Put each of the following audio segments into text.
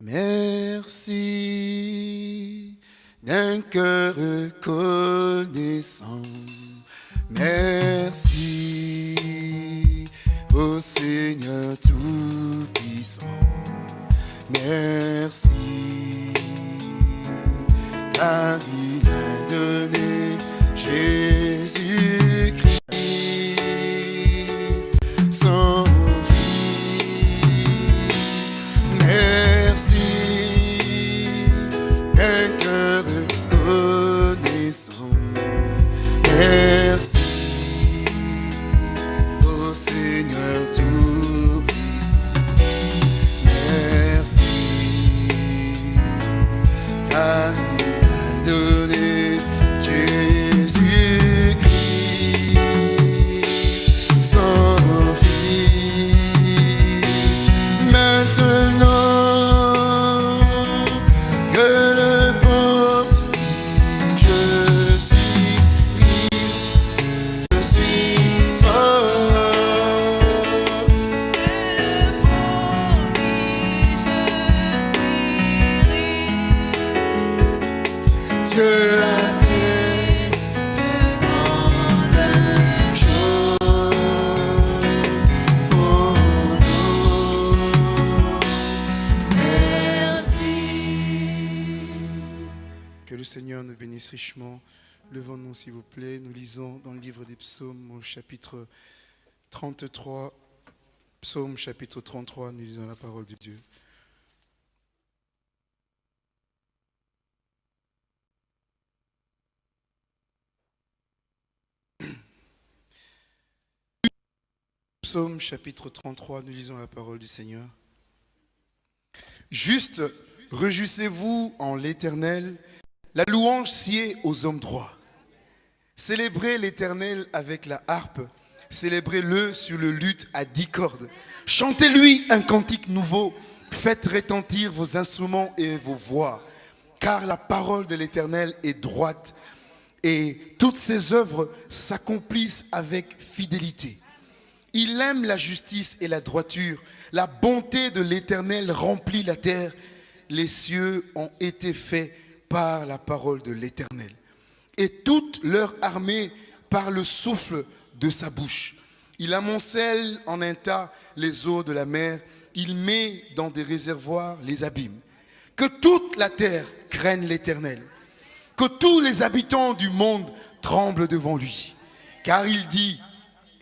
Merci d'un cœur reconnaissant. Merci au Seigneur Tout-Puissant. Merci car il a donné Jésus-Christ, Merci dans le livre des psaumes, au chapitre 33. Psaume chapitre 33, nous lisons la parole de Dieu. Psaume chapitre 33, nous lisons la parole du Seigneur. Juste, réjouissez-vous en l'Éternel, la louange sied aux hommes droits. Célébrez l'Éternel avec la harpe, célébrez-le sur le luth à dix cordes. Chantez-lui un cantique nouveau, faites retentir vos instruments et vos voix, car la parole de l'Éternel est droite et toutes ses œuvres s'accomplissent avec fidélité. Il aime la justice et la droiture. La bonté de l'Éternel remplit la terre. Les cieux ont été faits par la parole de l'Éternel. Et toute leur armée par le souffle de sa bouche. Il amoncelle en un tas les eaux de la mer. Il met dans des réservoirs les abîmes. Que toute la terre craigne l'Éternel. Que tous les habitants du monde tremblent devant lui. Car il dit,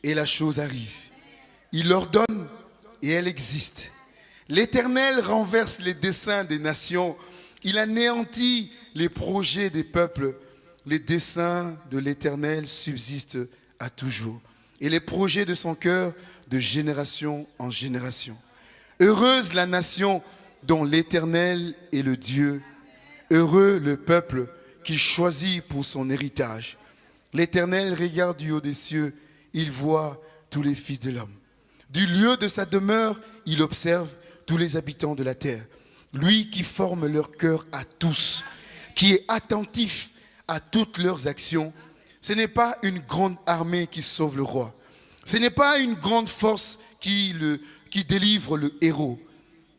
et la chose arrive. Il ordonne et elle existe. L'Éternel renverse les desseins des nations. Il anéantit les projets des peuples. Les desseins de l'Éternel subsistent à toujours. Et les projets de son cœur de génération en génération. Heureuse la nation dont l'Éternel est le Dieu. Heureux le peuple qu'il choisit pour son héritage. L'Éternel regarde du haut des cieux. Il voit tous les fils de l'homme. Du lieu de sa demeure, il observe tous les habitants de la terre. Lui qui forme leur cœur à tous, qui est attentif à toutes leurs actions. Ce n'est pas une grande armée qui sauve le roi. Ce n'est pas une grande force qui, le, qui délivre le héros.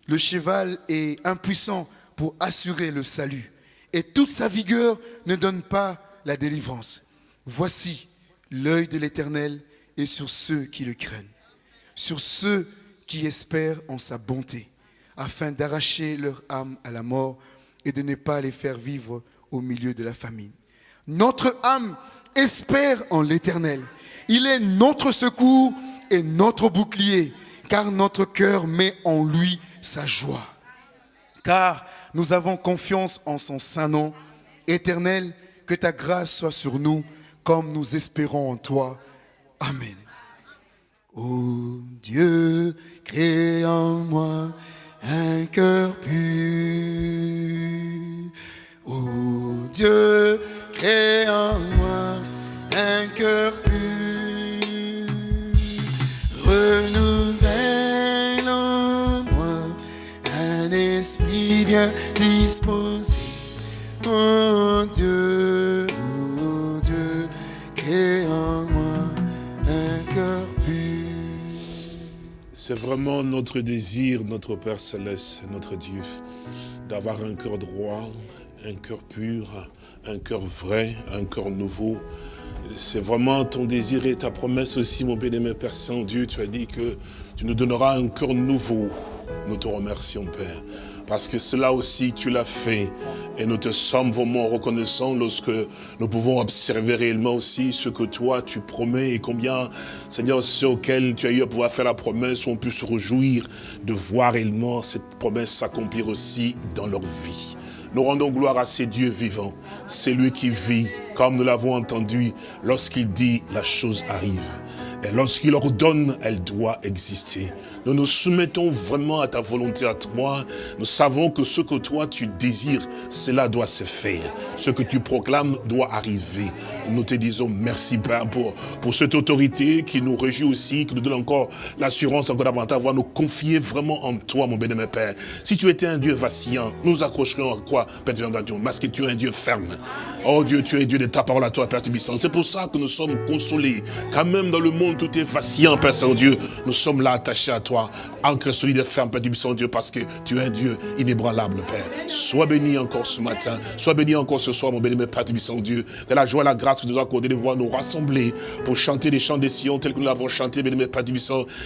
Le cheval est impuissant pour assurer le salut. Et toute sa vigueur ne donne pas la délivrance. Voici, l'œil de l'Éternel est sur ceux qui le craignent sur ceux qui espèrent en sa bonté, afin d'arracher leur âme à la mort et de ne pas les faire vivre milieu de la famine. Notre âme espère en l'Éternel. Il est notre secours et notre bouclier, car notre cœur met en lui sa joie. Car nous avons confiance en son saint nom. Éternel, que ta grâce soit sur nous, comme nous espérons en toi. Amen. Ô Dieu, crée en moi un cœur pur. Ô Dieu, crée en moi un cœur pur. Renouvelle en moi un esprit bien disposé. Ô Dieu, ô Dieu, crée en moi un cœur pur. C'est vraiment notre désir, notre Père Céleste, notre Dieu, d'avoir un cœur droit, un cœur pur, un cœur vrai, un cœur nouveau. C'est vraiment ton désir et ta promesse aussi, mon bien-aimé Père Saint-Dieu. Tu as dit que tu nous donneras un cœur nouveau. Nous te remercions, Père. Parce que cela aussi, tu l'as fait. Et nous te sommes vraiment reconnaissants lorsque nous pouvons observer réellement aussi ce que toi, tu promets et combien, Seigneur, ceux auxquels tu as eu à pouvoir faire la promesse ont pu se réjouir de voir réellement cette promesse s'accomplir aussi dans leur vie. Nous rendons gloire à ces dieux vivants. C'est lui qui vit, comme nous l'avons entendu, lorsqu'il dit la chose arrive. Et lorsqu'il ordonne, elle doit exister. Nous nous soumettons vraiment à ta volonté à toi. Nous savons que ce que toi tu désires, cela doit se faire. Ce que tu proclames doit arriver. Nous te disons merci Père pour, cette autorité qui nous réjouit aussi, qui nous donne encore l'assurance encore davantage de nous confier vraiment en toi, mon bénémoine Père. Si tu étais un Dieu vacillant, nous accrocherions à quoi, Père parce que tu es un Dieu ferme. Oh Dieu, tu es Dieu de ta parole à toi, Père Tubissant. C'est pour ça que nous sommes consolés. Quand même dans le monde tout est vacillant, Père Saint-Dieu, nous sommes là attachés à toi ancre solide et ferme, Père du Dieu, parce que tu es un Dieu inébranlable, Père. Sois béni encore ce matin, sois béni encore ce soir, mon béni, Père du Dieu, de la joie et la grâce que nous avons accordé de voir nous rassembler pour chanter les chants des sillons tels que nous l'avons chanté, béni, Père du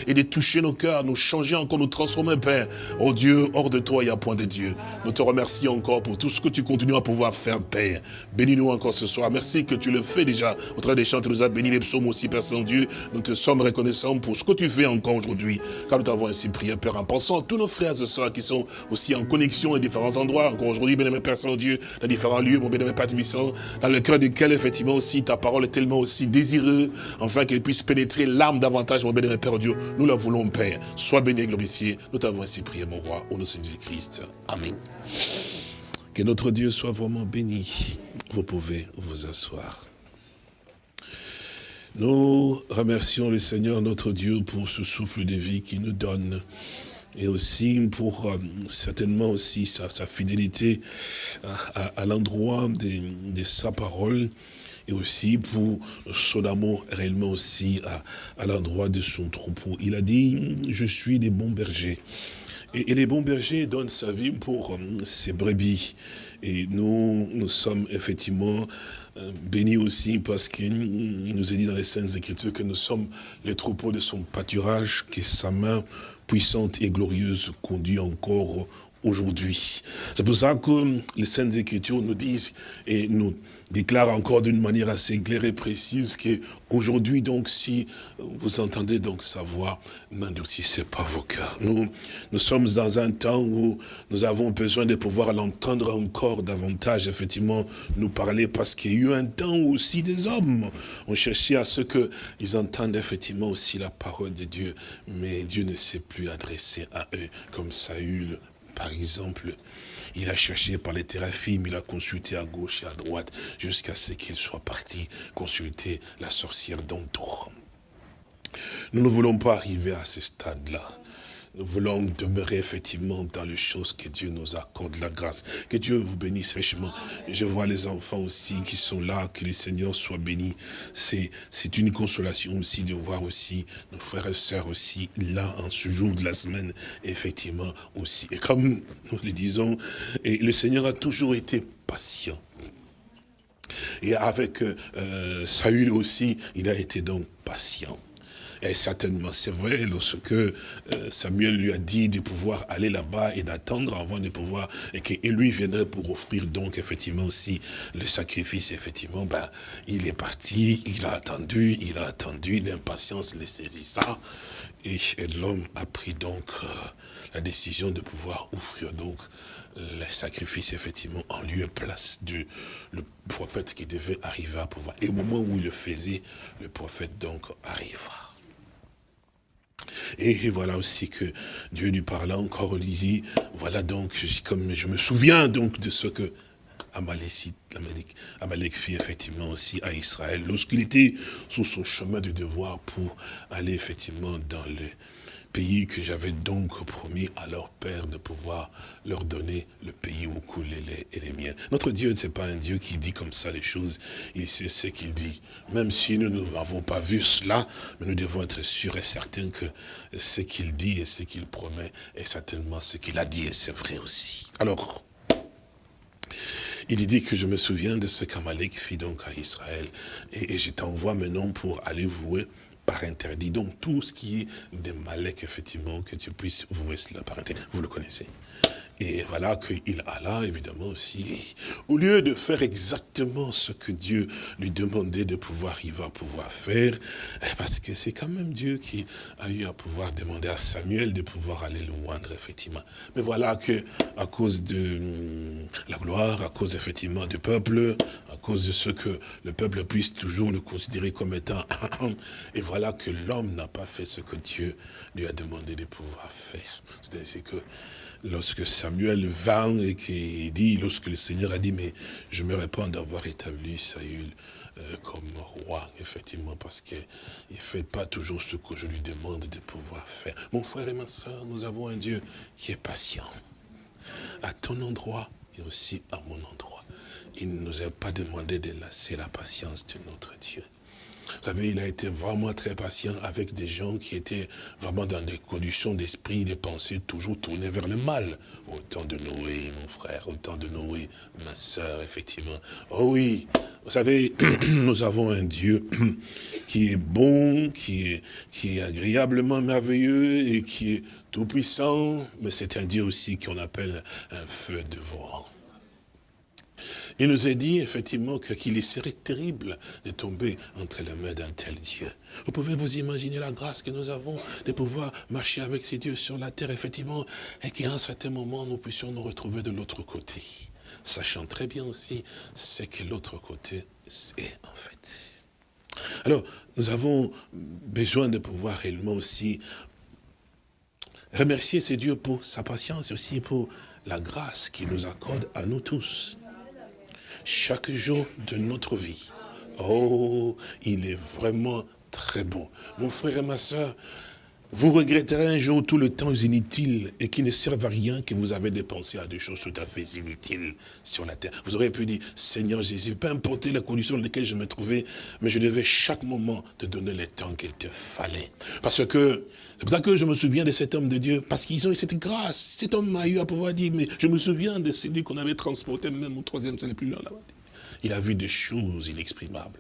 et de toucher nos cœurs, nous changer encore, nous transformer, Père. Oh Dieu, hors de toi, il n'y a point de Dieu. Nous te remercions encore pour tout ce que tu continues à pouvoir faire, Père. Bénis-nous encore ce soir. Merci que tu le fais déjà. Au travers des chants, tu nous as béni les psaumes aussi, Père Saint-Dieu. Te sommes reconnaissants pour ce que tu fais encore aujourd'hui nous t'avons ainsi prié, Père, en pensant à tous nos frères et sœurs qui sont aussi en connexion à différents endroits, encore aujourd'hui, bien-aimé Père Saint-Dieu, dans différents lieux, mon bien-aimé Père dans le cœur duquel, effectivement, aussi, ta parole est tellement aussi désireux, afin qu'elle puisse pénétrer l'âme davantage, mon bien-aimé Père Dieu. Nous la voulons, Père. Sois béni et glorifié. Nous t'avons ainsi prié, mon roi, au nom de Jésus-Christ. Amen. Que notre Dieu soit vraiment béni. Vous pouvez vous asseoir. Nous remercions le Seigneur notre Dieu pour ce souffle de vie qu'il nous donne et aussi pour euh, certainement aussi sa, fidélité à, l'endroit de, sa parole et aussi pour son amour réellement aussi à, l'endroit de son troupeau. Il a dit, je suis des bons bergers. Et, les bons bergers donnent sa vie pour euh, ses brebis. Et nous, nous sommes effectivement béni aussi parce qu'il nous est dit dans les Saintes Écritures que nous sommes les troupeaux de son pâturage, que sa main puissante et glorieuse conduit encore aujourd'hui. C'est pour ça que les Saintes Écritures nous disent et nous déclarent encore d'une manière assez claire et précise que aujourd'hui donc si vous entendez donc sa voix, n'endurcissez pas vos cœurs. Nous, nous sommes dans un temps où nous avons besoin de pouvoir l'entendre encore davantage, effectivement, nous parler parce qu'il y a eu un temps où aussi des hommes ont cherché à ce qu'ils entendent effectivement aussi la parole de Dieu, mais Dieu ne s'est plus adressé à eux comme Saül, par exemple, il a cherché par les théraphimes, il a consulté à gauche et à droite, jusqu'à ce qu'il soit parti consulter la sorcière d'Antor. Nous ne voulons pas arriver à ce stade-là. Nous voulons demeurer effectivement dans les choses que Dieu nous accorde la grâce. Que Dieu vous bénisse richement. Je vois les enfants aussi qui sont là, que le Seigneur soit béni. C'est une consolation aussi de voir aussi nos frères et sœurs aussi là en ce jour de la semaine, effectivement aussi. Et comme nous le disons, le Seigneur a toujours été patient. Et avec euh, Saül aussi, il a été donc patient. Et certainement, c'est vrai, lorsque euh, Samuel lui a dit de pouvoir aller là-bas et d'attendre avant de pouvoir, et que lui viendrait pour offrir donc effectivement aussi le sacrifice, effectivement, ben, il est parti, il a attendu, il a attendu, l'impatience le saisissant, et, et l'homme a pris donc euh, la décision de pouvoir offrir donc le sacrifice, effectivement, en lieu et place du prophète qui devait arriver à pouvoir. Et au moment où il le faisait, le prophète donc arriva. Et voilà aussi que Dieu lui parla encore, il dit, voilà donc, comme je me souviens donc de ce que Amalek fit effectivement aussi à Israël, lorsqu'il était sur son chemin de devoir pour aller effectivement dans le pays que j'avais donc promis à leur père de pouvoir leur donner le pays où coulent les les miens. Notre Dieu, ce n'est pas un Dieu qui dit comme ça les choses, il sait ce qu'il dit. Même si nous n'avons pas vu cela, mais nous devons être sûrs et certains que ce qu'il dit et ce qu'il promet est certainement ce qu'il a dit et c'est vrai aussi. Alors, il dit que je me souviens de ce qu'Amalek fit donc à Israël. Et, et je t'envoie maintenant pour aller vouer par interdit. Donc tout ce qui est des Malek, effectivement, que tu puisses vouer cela par interdit. Vous le connaissez. Et voilà qu'il alla, évidemment, aussi, au lieu de faire exactement ce que Dieu lui demandait de pouvoir, il va pouvoir faire, eh, parce que c'est quand même Dieu qui a eu à pouvoir demander à Samuel de pouvoir aller le effectivement. Mais voilà que, à cause de hum, la gloire, à cause, effectivement, du peuple, à cause de ce que le peuple puisse toujours le considérer comme étant, et voilà que l'homme n'a pas fait ce que Dieu lui a demandé de pouvoir faire. C'est-à-dire que, lorsque Samuel vint et qui dit, lorsque le Seigneur a dit, mais je me réponds d'avoir établi Saül euh, comme roi, effectivement, parce qu'il ne fait pas toujours ce que je lui demande de pouvoir faire. Mon frère et ma soeur, nous avons un Dieu qui est patient. À ton endroit et aussi à mon endroit. Il ne nous a pas demandé de lasser la patience de notre Dieu. Vous savez, il a été vraiment très patient avec des gens qui étaient vraiment dans des conditions d'esprit, des pensées toujours tournées vers le mal. Au temps de Noé, mon frère, au temps de Noé, ma soeur, effectivement. Oh oui, vous savez, nous avons un Dieu qui est bon, qui est, qui est agréablement merveilleux et qui est tout puissant, mais c'est un Dieu aussi qu'on appelle un feu dévorant. Il nous a dit effectivement qu'il serait terrible de tomber entre les mains d'un tel Dieu. Vous pouvez vous imaginer la grâce que nous avons de pouvoir marcher avec ces dieux sur la terre, effectivement, et qu'à un certain moment, nous puissions nous retrouver de l'autre côté. Sachant très bien aussi ce que l'autre côté est en fait. Alors, nous avons besoin de pouvoir réellement aussi remercier ces dieux pour sa patience aussi pour la grâce qu'il nous accorde à nous tous chaque jour de notre vie. Oh, il est vraiment très bon. Mon frère et ma soeur, vous regretterez un jour tout le temps inutile et qui ne servent à rien que vous avez dépensé à des choses tout à fait inutiles sur la terre. Vous aurez pu dire, Seigneur Jésus, peu importe la condition dans laquelle je me trouvais, mais je devais chaque moment te donner le temps qu'il te fallait. Parce que, c'est pour ça que je me souviens de cet homme de Dieu, parce qu'ils ont eu cette grâce. Cet homme m'a eu à pouvoir dire, mais je me souviens de celui qu'on avait transporté, même au troisième, c'est le plus loin là-bas. Il a vu des choses inexprimables.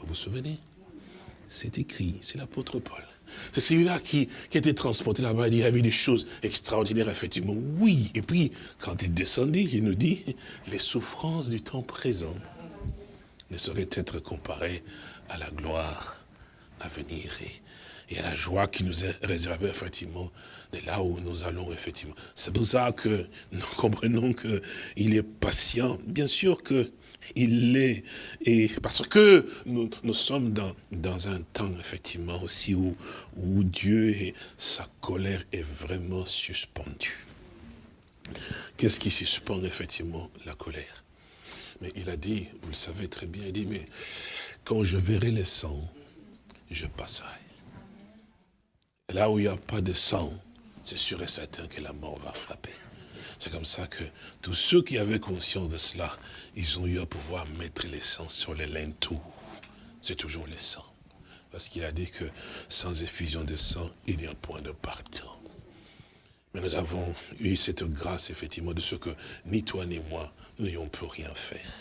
Vous vous souvenez? C'est écrit, c'est l'apôtre Paul. C'est celui-là qui, était transporté là-bas, il a vu des choses extraordinaires, effectivement. Oui, et puis, quand il descendit, il nous dit, les souffrances du temps présent ne sauraient être comparées à la gloire à venir et, et à la joie qui nous est réservée, effectivement, de là où nous allons, effectivement. C'est pour ça que nous comprenons qu'il est patient. Bien sûr que il l'est. Et parce que nous, sommes dans, un temps, effectivement, aussi où, où Dieu et sa colère est vraiment suspendue. Qu'est-ce qui suspend, effectivement, la colère? Mais il a dit, vous le savez très bien, il dit, mais quand je verrai le sang, je passerai. là où il n'y a pas de sang, c'est sûr et certain que la mort va frapper. C'est comme ça que tous ceux qui avaient conscience de cela, ils ont eu à pouvoir mettre les sang sur les linteaux. C'est toujours le sang. Parce qu'il a dit que sans effusion de sang, il n'y a point de pardon. Mais nous avons eu cette grâce, effectivement, de ce que ni toi ni moi, n'ayons pu rien faire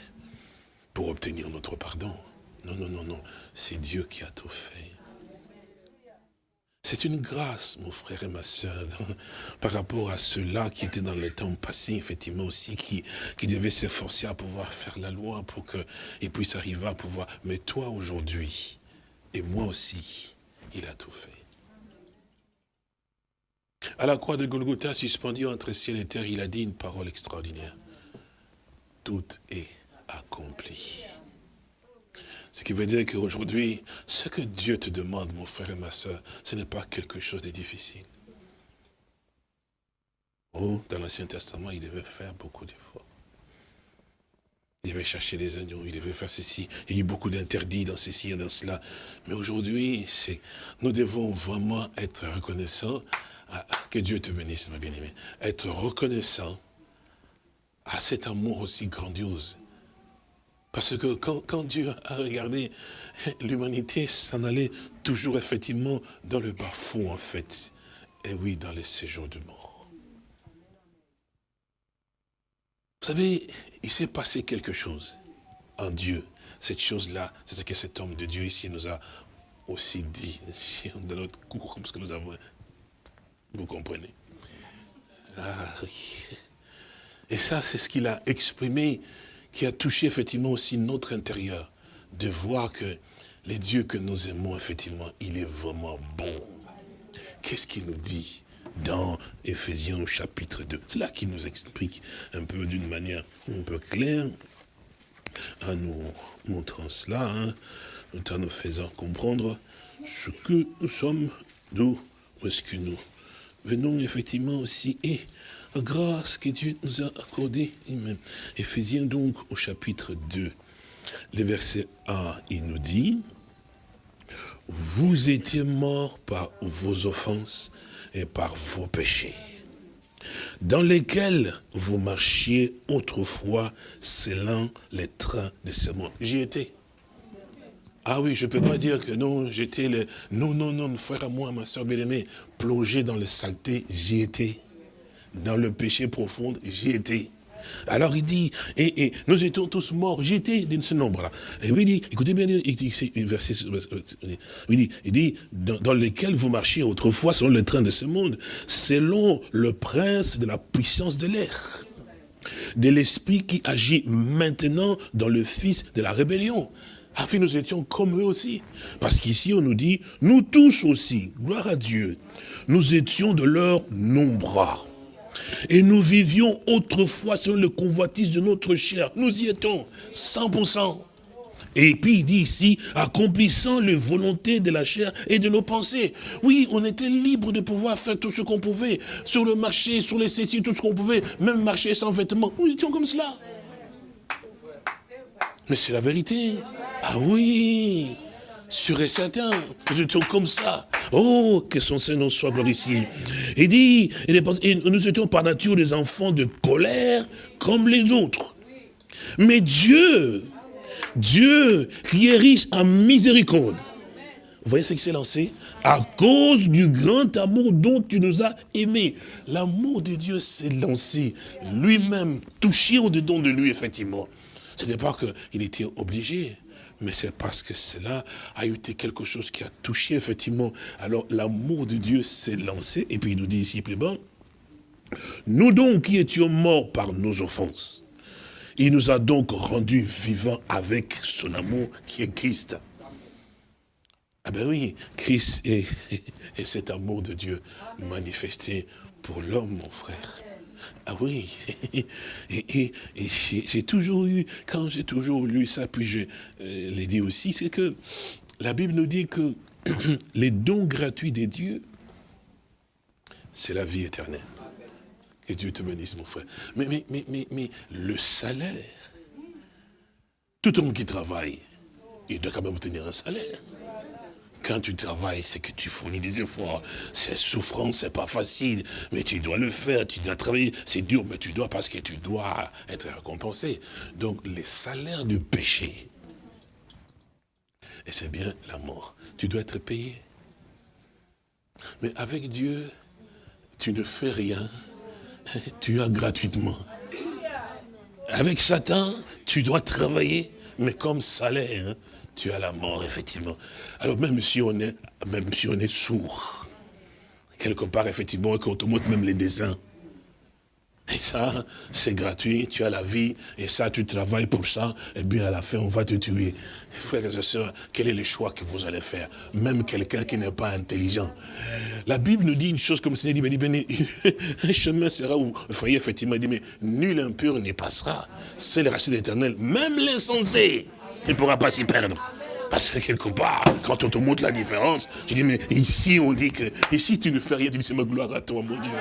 pour obtenir notre pardon. Non, non, non, non. C'est Dieu qui a tout fait. C'est une grâce, mon frère et ma soeur, par rapport à ceux-là qui étaient dans le temps passé, effectivement aussi, qui, qui devaient s'efforcer à pouvoir faire la loi pour qu'ils puissent arriver à pouvoir. Mais toi aujourd'hui, et moi aussi, il a tout fait. À la croix de Golgotha, suspendu entre ciel et terre, il a dit une parole extraordinaire. Tout est accompli. Ce qui veut dire qu'aujourd'hui, ce que Dieu te demande, mon frère et ma soeur, ce n'est pas quelque chose de difficile. Oh, dans l'Ancien Testament, il devait faire beaucoup d'efforts. Il devait chercher des agneaux, il devait faire ceci. Il y a eu beaucoup d'interdits dans ceci et dans cela. Mais aujourd'hui, nous devons vraiment être reconnaissants. que Dieu te bénisse, ma bien-aimée. Être reconnaissant à cet amour aussi grandiose. Parce que quand, Dieu a regardé l'humanité s'en allait toujours effectivement dans le bas fond en fait. Et oui, dans les séjours de mort. Vous savez, il s'est passé quelque chose en Dieu. Cette chose-là, c'est ce que cet homme de Dieu ici nous a aussi dit dans notre cours, parce que nous avons... Vous comprenez? Ah, Et ça, c'est ce qu'il a exprimé, qui a touché effectivement aussi notre intérieur, de voir que les dieux que nous aimons, effectivement, il est vraiment bon. Qu'est-ce qu'il nous dit dans Éphésiens chapitre 2 C'est là qu'il nous explique un peu d'une manière un peu claire, en nous montrant cela, hein, en nous faisant comprendre ce que nous sommes, d'où est-ce que nous venons effectivement aussi, et grâce que Dieu nous a accordée. Éphésiens donc au chapitre 2, le verset 1, il nous dit, vous étiez morts par vos offenses et par vos péchés, dans lesquels vous marchiez autrefois selon les trains de ce monde. J'y étais. Ah oui, je ne peux pas dire que non, j'étais le... Non, non, non, frère à moi, ma soeur bien-aimée, plongé dans le saleté, j'y étais. Dans le péché profond, j'y étais. Alors il dit, et, nous étions tous morts, j'étais de ce nombre-là. Et il dit, écoutez bien, il dit, verset, il dit, il dit dans, dans, lequel vous marchiez autrefois selon le train de ce monde, selon le prince de la puissance de l'air, de l'esprit qui agit maintenant dans le fils de la rébellion. Afin nous étions comme eux aussi. Parce qu'ici on nous dit, nous tous aussi, gloire à Dieu, nous étions de leur nombre et nous vivions autrefois selon le convoitise de notre chair. Nous y étions, 100%. Et puis il dit ici, accomplissant les volontés de la chair et de nos pensées. Oui, on était libre de pouvoir faire tout ce qu'on pouvait, sur le marché, sur les céciles, tout ce qu'on pouvait, même marcher sans vêtements. Nous étions comme cela. Mais c'est la vérité. Ah oui sûr et certain. Nous étions comme ça. Oh, que son Seigneur soit glorifié. Il dit, nous étions par nature des enfants de colère comme les autres. Mais Dieu, Dieu qui est riche en miséricorde, vous voyez ce qui s'est lancé? À cause du grand amour dont tu nous as aimés. L'amour de Dieu s'est lancé lui-même, touché au-dedans de lui, effectivement. Ce n'est pas qu'il était obligé mais c'est parce que cela a été quelque chose qui a touché effectivement. Alors l'amour de Dieu s'est lancé, et puis il nous dit ici plus bas, nous donc qui étions morts par nos offenses, il nous a donc rendus vivants avec son amour qui est Christ. Ah ben oui, Christ est, est cet amour de Dieu manifesté pour l'homme, mon frère. Ah oui, et, j'ai toujours eu, quand j'ai toujours lu ça, puis je euh, l'ai dit aussi, c'est que la Bible nous dit que les dons gratuits des dieux, c'est la vie éternelle. Que Dieu te bénisse, mon frère. Mais, mais, mais, mais le salaire, tout homme qui travaille, il doit quand même obtenir un salaire. Quand tu travailles, c'est que tu fournis des efforts. C'est souffrant, c'est pas facile, mais tu dois le faire, tu dois travailler. C'est dur, mais tu dois parce que tu dois être récompensé. Donc, les salaires du péché, et c'est bien la mort, tu dois être payé. Mais avec Dieu, tu ne fais rien, tu as gratuitement. Avec Satan, tu dois travailler, mais comme salaire. Tu as la mort, effectivement. Alors même si on est, même si on est sourd, quelque part, effectivement, quand on te montre même les dessins, et ça, c'est gratuit, tu as la vie, et ça, tu travailles pour ça, et bien à la fin, on va te tuer. Frères et sœurs, quel est le choix que vous allez faire? Même quelqu'un qui n'est pas intelligent. La Bible nous dit une chose comme ça, dit, dit, un chemin sera où, voyez, effectivement, il dit, mais nul impur n'y passera. C'est le racine éternel, même l'insensé il ne pourra pas s'y perdre. Parce que quelque part, quand on te montre la différence, tu dis, mais ici on dit que, ici tu ne fais rien, tu dis, c'est ma gloire à toi, mon Dieu.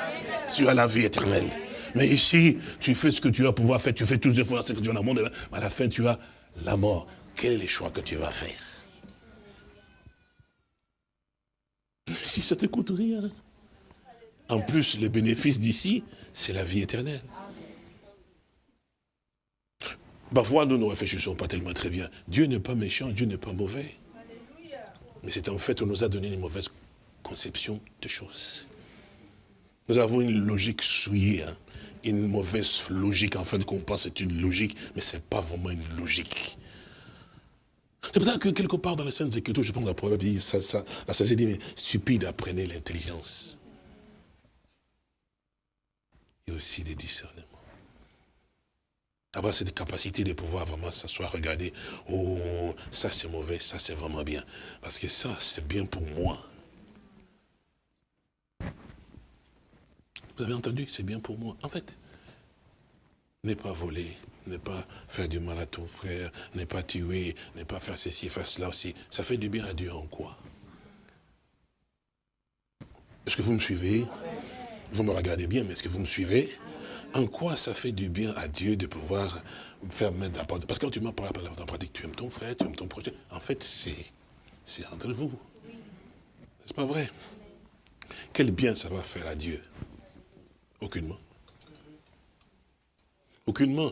Tu as la vie éternelle. Mais ici, tu fais ce que tu vas pouvoir faire, tu fais tous les efforts, ce que tu as dans le monde, à la fin, tu as la mort. Quel est le choix que tu vas faire? Si ça te coûte rien. En plus, les bénéfices d'ici, c'est la vie éternelle. Parfois, nous ne réfléchissons pas tellement très bien. Dieu n'est pas méchant, Dieu n'est pas mauvais. Mais c'est en fait, on nous a donné une mauvaise conception de choses. Nous avons une logique souillée, hein. une mauvaise logique, en fait, qu'on pense c'est une logique, mais ce n'est pas vraiment une logique. C'est pour ça que quelque part dans les scènes Écritures, je prends la proverbe, ça, ça, la sagesse dit, mais stupide, apprenez l'intelligence. Et aussi des discernements. Avoir cette capacité de pouvoir vraiment s'asseoir, regarder, oh, ça c'est mauvais, ça c'est vraiment bien. Parce que ça, c'est bien pour moi. Vous avez entendu? C'est bien pour moi. En fait, n'est pas voler, ne pas faire du mal à ton frère, ne pas tuer, ne pas faire ceci, faire cela aussi. Ça fait du bien à Dieu en quoi? Est-ce que vous me suivez? Vous me regardez bien, mais est-ce que vous me suivez? En quoi ça fait du bien à Dieu de pouvoir faire mettre la porte? Parce que quand tu m'as parlé en pratique, tu aimes ton frère, tu aimes ton projet. En fait, c'est entre vous. N'est-ce pas vrai? Quel bien ça va faire à Dieu? Aucunement. Aucunement.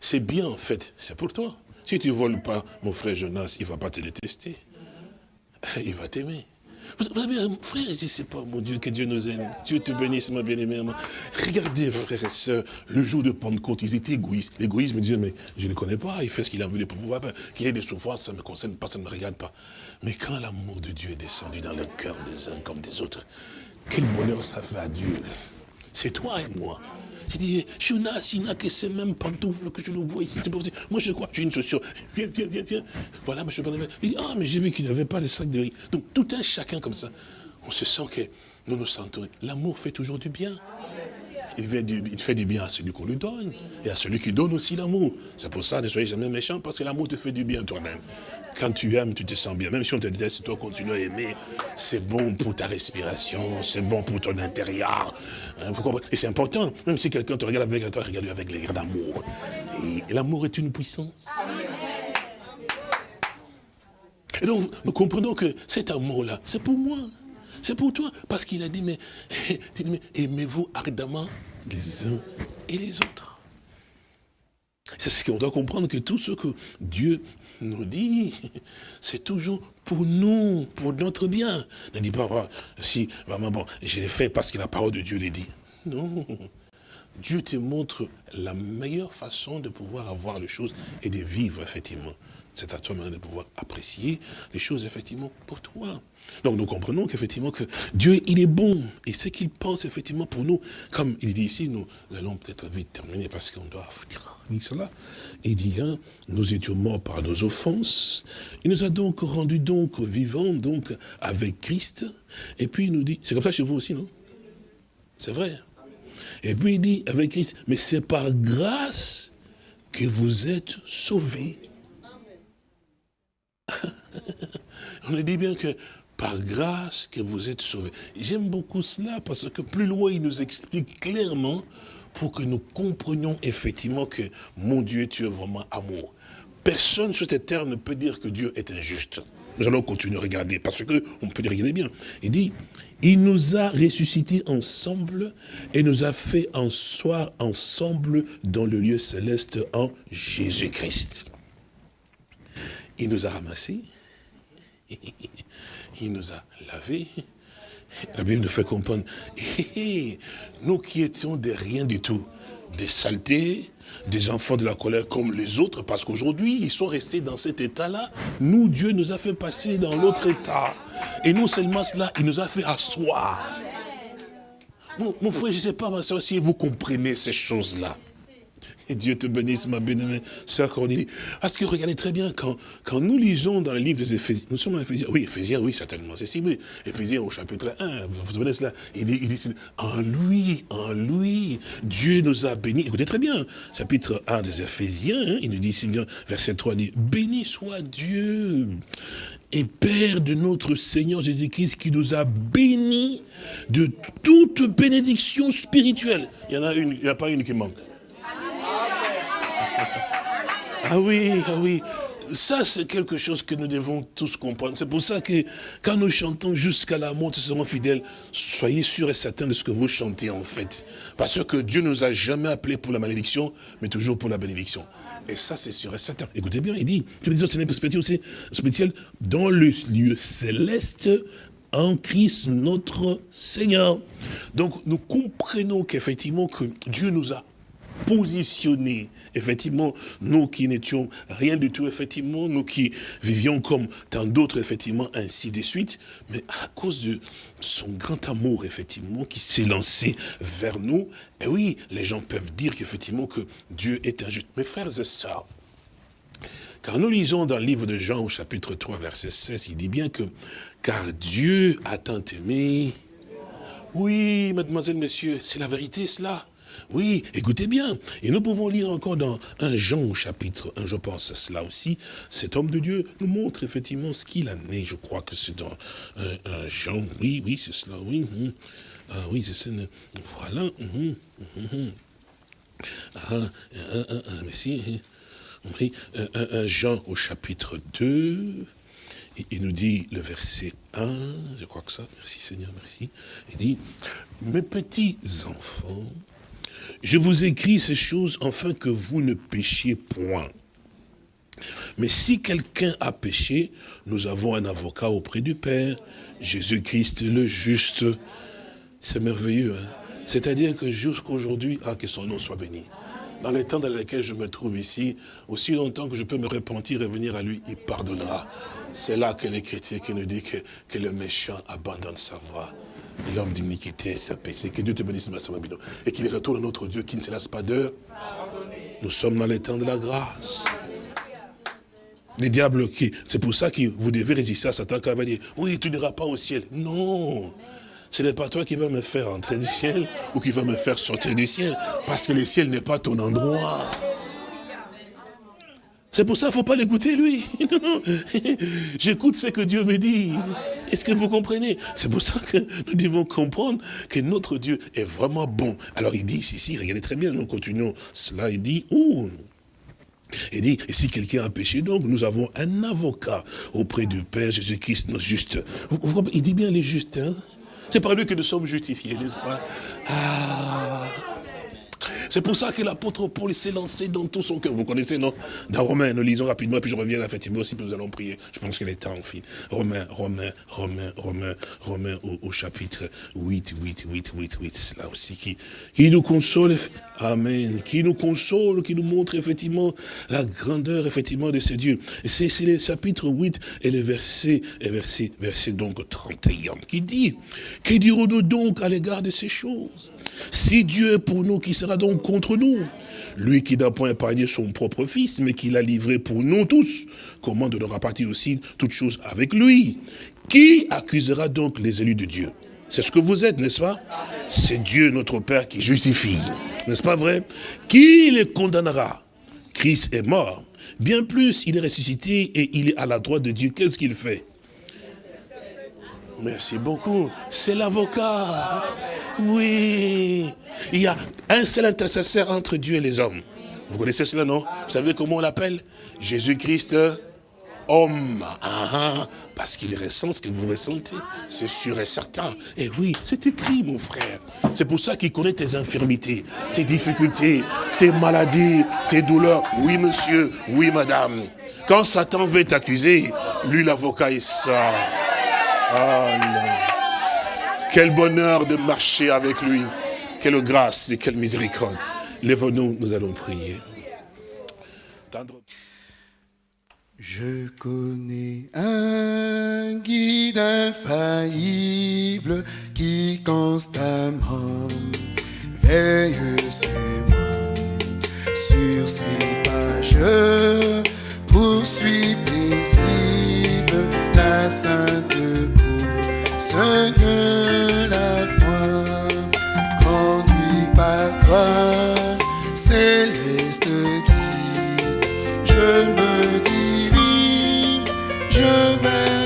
C'est bien en fait, c'est pour toi. Si tu ne voles pas, mon frère Jonas, il ne va pas te détester. Il va t'aimer. Vous avez un frère, je ne sais pas, mon Dieu, que Dieu nous aime. Dieu te bénisse, ma bien-aimée. Regardez, frères et sœurs, le jour de Pentecôte, ils étaient égoïstes. L'égoïsme disait, mais je ne le connais pas, il fait ce qu'il a envie de pouvoir. Qu'il ait des souffrances, ça ne me concerne pas, ça ne me regarde pas. Mais quand l'amour de Dieu est descendu dans le cœur des uns comme des autres, quel bonheur ça fait à Dieu. C'est toi et moi. Je dis, Jonas, il n'a que ces mêmes pantoufles que je le vois ici. Pas moi, je crois, j'ai une chaussure. Viens, viens, viens, viens. Voilà, monsieur Il dit, ah, mais j'ai vu qu'il n'avait pas de sac de riz. Donc, tout un chacun comme ça. On se sent que nous nous sentons. L'amour fait toujours du bien. Il fait, du, fait du bien à celui qu'on lui donne. Et à celui qui donne aussi l'amour. C'est pour ça, ne soyez jamais méchant, parce que l'amour te fait du bien toi-même. Quand tu aimes, tu te sens bien. Même si on te déteste, toi continue à aimer. C'est bon pour ta respiration, c'est bon pour ton intérieur. Hein, et c'est important, même si quelqu'un te regarde avec toi, regarde avec d'amour. Et, l'amour est une puissance. Et donc, nous comprenons que cet amour-là, c'est pour moi. C'est pour toi. Parce qu'il a dit, mais aimez-vous ardemment les uns et les autres. C'est ce qu'on doit comprendre, que tout ce que Dieu nous dit, c'est toujours pour nous, pour notre bien. Ne dis pas, ah, si, vraiment, bon, je l'ai fait parce que la parole de Dieu l'a dit. Non. Dieu te montre la meilleure façon de pouvoir avoir les choses et de vivre, effectivement. C'est à toi maintenant de pouvoir apprécier les choses, effectivement, pour toi. Donc nous comprenons qu'effectivement que Dieu, il est bon. Et ce qu'il pense effectivement pour nous, comme il dit ici, nous allons peut-être vite terminer parce qu'on doit dire cela. Il dit, hein, nous étions morts par nos offenses. Il nous a donc rendus donc vivants donc avec Christ. Et puis il nous dit, c'est comme ça chez vous aussi, non? C'est vrai. Et puis il dit, avec Christ, mais c'est par grâce que vous êtes sauvés. On dit bien que par grâce que vous êtes sauvés. J'aime beaucoup cela parce que plus loin, il nous explique clairement pour que nous comprenions effectivement que mon Dieu, tu es vraiment amour. Personne sur cette terre ne peut dire que Dieu est injuste. Nous allons continuer à regarder parce que on peut regarder bien. Il dit, il nous a ressuscités ensemble et nous a fait en soi ensemble dans le lieu céleste en Jésus-Christ. Il nous a ramassés il nous a lavés. La Bible nous fait comprendre, nous qui étions des rien du tout, des saletés, des enfants de la colère comme les autres, parce qu'aujourd'hui, ils sont restés dans cet état-là. Nous, Dieu nous a fait passer dans l'autre état. Et non seulement cela, il nous a fait asseoir. Mon, mon frère, je ne sais pas, ma soeur, si vous comprenez ces choses-là. Et Dieu te bénisse, ma bénémoine, sœur Cornélie. Parce que regardez très bien, quand, quand nous lisons dans le livre des Éphésiens, nous sommes en Éphésiens, oui, Éphésiens, oui, certainement, c'est si, oui. Éphésiens au chapitre 1, vous vous souvenez cela? Il dit, il dit, en lui, en lui, Dieu nous a bénis. Écoutez très bien, chapitre 1 des Éphésiens, hein, il nous dit, verset 3, il dit, béni soit Dieu et Père de notre Seigneur Jésus-Christ qui nous a bénis de toute bénédiction spirituelle. Il y en a une, il n'y a pas une qui manque. Ah oui, ah oui. Ça, c'est quelque chose que nous devons tous comprendre. C'est pour ça que quand nous chantons jusqu'à la mort, nous serons fidèles, soyez sûrs et certains de ce que vous chantez en fait. Parce que Dieu nous a jamais appelés pour la malédiction, mais toujours pour la bénédiction. Et ça, c'est sûr et certain. Écoutez bien, il dit, je veux dire, c'est spirituelle, dans le lieu céleste, en Christ notre Seigneur. Donc, nous comprenons qu'effectivement, que Dieu nous a positionnés effectivement, nous qui n'étions rien du tout, effectivement, nous qui vivions comme tant d'autres, effectivement, ainsi de suite, mais à cause de son grand amour, effectivement, qui s'est lancé vers nous, et oui, les gens peuvent dire qu'effectivement, que Dieu est injuste. Mes frères et sœurs, car nous lisons dans le livre de Jean au chapitre 3, verset 16, il dit bien que, car Dieu a tant aimé, oui, mademoiselle, messieurs, c'est la vérité cela. Oui, écoutez bien. Et nous pouvons lire encore dans un Jean chapitre 1, je pense à cela aussi. Cet homme de Dieu nous montre effectivement ce qu'il a né. Je crois que c'est dans un, Jean. Oui, oui, c'est cela, oui. Hum. Ah, oui, c'est ça. Voilà. Hum. Oui, un, Jean au chapitre 2. Il nous dit le verset 1, je crois que ça, merci Seigneur, merci. Il dit, mes petits enfants, je vous écris ces choses afin que vous ne péchiez point. Mais si quelqu'un a péché, nous avons un avocat auprès du Père, Jésus-Christ le juste. C'est merveilleux, hein C'est-à-dire que jusqu'aujourd'hui, ah, que son nom soit béni. Dans les temps dans lesquels je me trouve ici, aussi longtemps que je peux me repentir et venir à lui, il pardonnera. C'est là que l'Écriture qui nous dit que, que le méchant abandonne sa voie l'homme d'iniquité, sa péché. Que Dieu te bénisse, ma Et qu'il retourne à notre Dieu qui ne se lasse pas de Nous sommes dans les temps de la grâce. Les diables qui, c'est pour ça que vous devez résister à Satan quand il va dire, oui, tu n'iras pas au ciel. Non. Ce n'est pas toi qui vas me faire entrer du ciel ou qui va me faire sortir du ciel. Parce que le ciel n'est pas ton endroit. C'est pour ça qu'il ne faut pas l'écouter, lui. J'écoute ce que Dieu me dit. Est-ce que vous comprenez? C'est pour ça que nous devons comprendre que notre Dieu est vraiment bon. Alors il dit ici, regardez très bien, nous continuons cela, il dit, oh, il dit, et si quelqu'un a péché, donc nous avons un avocat auprès du Père Jésus-Christ, notre juste. il dit bien les justes, hein C'est par lui que nous sommes justifiés, n'est-ce pas? Ah c'est pour ça que l'apôtre Paul s'est lancé dans tout son cœur. Vous connaissez, non? Dans Romains, nous lisons rapidement, puis je reviens à Fatima aussi, puis nous allons prier. Je pense qu'il est temps, en fait. Romains, Romains, Romains, Romains, Romains au, chapitre 8, 8, 8, 8, 8. C'est là aussi qui, qui nous console. Amen. Qui nous console, qui nous montre effectivement la grandeur, effectivement, de ces dieux. Et c'est le chapitre 8 et le verset, et verset, donc 31, qui dit, que dirons-nous donc à l'égard de ces choses? Si Dieu est pour nous, qui sera donc contre nous? Lui qui n'a point épargné son propre fils, mais qui l'a livré pour nous tous, comment de leur partir aussi toutes choses avec lui? Qui accusera donc les élus de Dieu? C'est ce que vous êtes, n'est-ce pas? C'est Dieu notre Père qui justifie. N'est-ce pas vrai? Qui les condamnera? Christ est mort. Bien plus, il est ressuscité et il est à la droite de Dieu. Qu'est-ce qu'il fait? Merci beaucoup. C'est l'avocat. Oui. Il y a un seul intercesseur entre Dieu et les hommes. Vous connaissez cela, non? Vous savez comment on l'appelle? Jésus-Christ, homme. Ah, ah. parce qu'il ressent ce que vous ressentez. C'est sûr et certain. Et oui, c'est écrit, mon frère. C'est pour ça qu'il connaît tes infirmités, tes difficultés, tes maladies, tes douleurs. Oui, monsieur. Oui, madame. Quand Satan veut t'accuser, lui, l'avocat, est ça. Quel bonheur de marcher avec lui. Quelle grâce et quelle miséricorde. Lève-nous, nous allons prier. Je connais un guide infaillible qui constamment veille sur moi. Sur ses pages, poursuit paisible la sainte ce que la foi conduit par toi, céleste guide. Je me dirige, je vais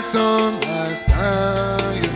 attendre la salle.